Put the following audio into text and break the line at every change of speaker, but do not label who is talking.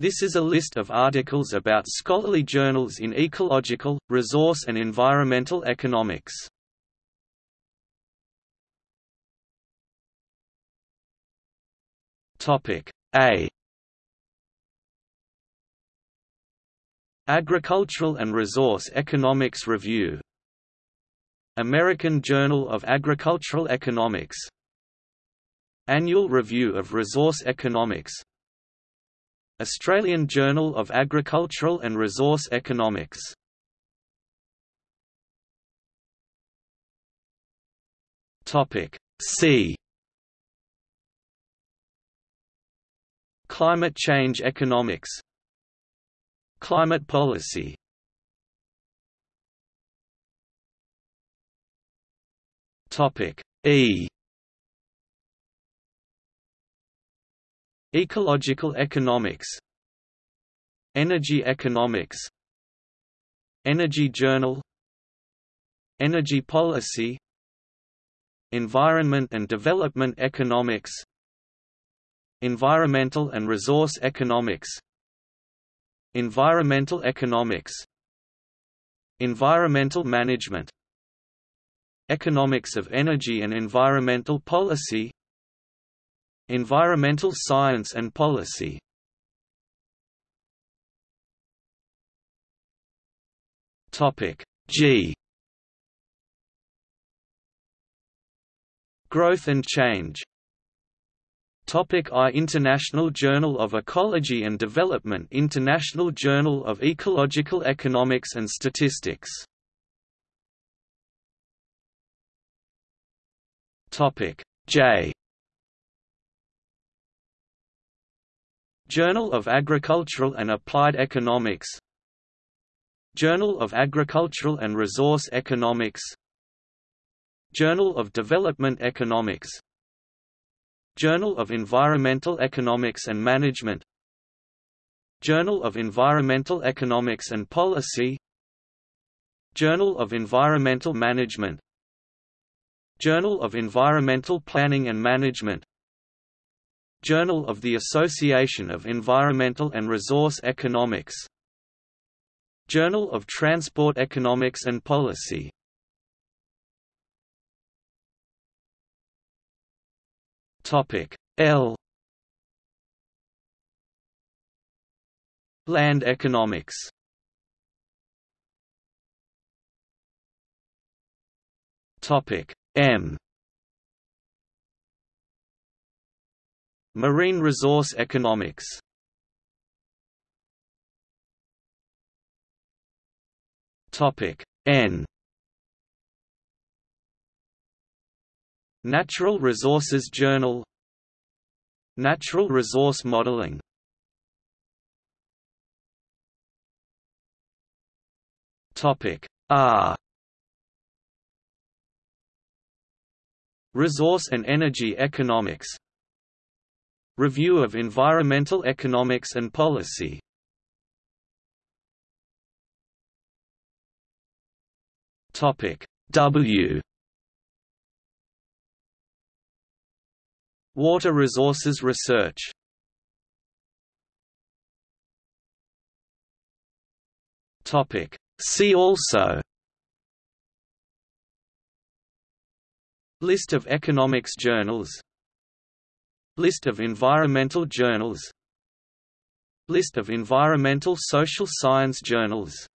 This is a list of articles about scholarly journals in ecological, resource and environmental economics. A. Agricultural and Resource Economics Review. American Journal of Agricultural Economics. Annual Review of Resource Economics Australian Journal of Agricultural and Resource Economics. Topic C. Climate change economics. Climate policy. Topic E Ecological economics Energy economics Energy Journal Energy policy Environment and development economics Environmental and resource economics Environmental economics Environmental management Economics of energy and environmental policy Environmental science and policy. G. Growth and change. Topic I. International Journal of Ecology and Development International Journal of Ecological Economics and Statistics. Topic J Journal of Agricultural and Applied Economics. Journal of Agricultural and Resource Economics. Journal of Development Economics. Journal of Environmental Economics and Management. Journal of Environmental Economics and Policy. Journal of Environmental Management. Journal of Environmental Planning and Management Journal of the Association of Environmental and Resource Economics. Journal of Transport Economics and Policy. L. Land economics. Topic M Marine resource economics. Topic N. Natural Resources Journal. Natural Resource Modeling. Topic R. Resource and Energy Economics Review of Environmental Economics and Policy. W. Water resources research. Topic See also. List of economics journals List of environmental journals. List of environmental social science journals